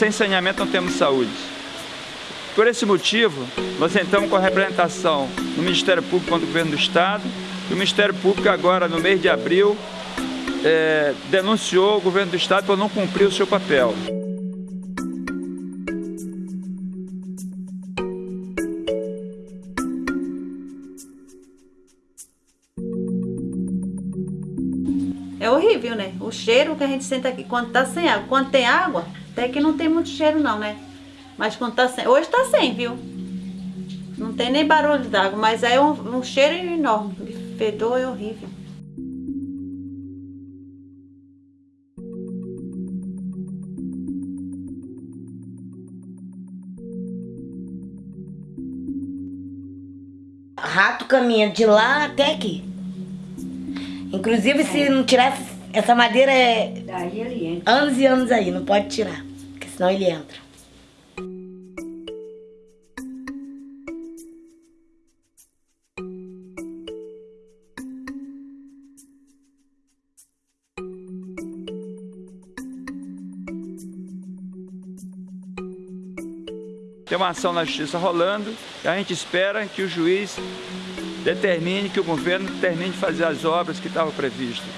sem saneamento não temos saúde. Por esse motivo, nós entramos com a representação no Ministério Público contra o Governo do Estado e o Ministério Público agora, no mês de abril, é, denunciou o Governo do Estado por não cumprir o seu papel. É horrível, né? O cheiro que a gente sente aqui quando tá sem água. Quando tem água, até que não tem muito cheiro não, né? Mas quando tá sem... Hoje tá sem, viu? Não tem nem barulho d'água, mas é um, um cheiro enorme. Fedor é horrível. Rato caminha de lá até aqui. Inclusive, se não tirasse essa madeira, é Daí ele entra. anos e anos aí, não pode tirar, porque senão ele entra. Tem uma ação na justiça rolando e a gente espera que o juiz determine que o governo termine de fazer as obras que estavam previstas,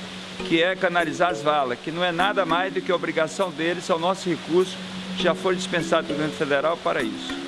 que é canalizar as valas, que não é nada mais do que obrigação deles, é o nosso recurso que já foi dispensado pelo governo federal para isso.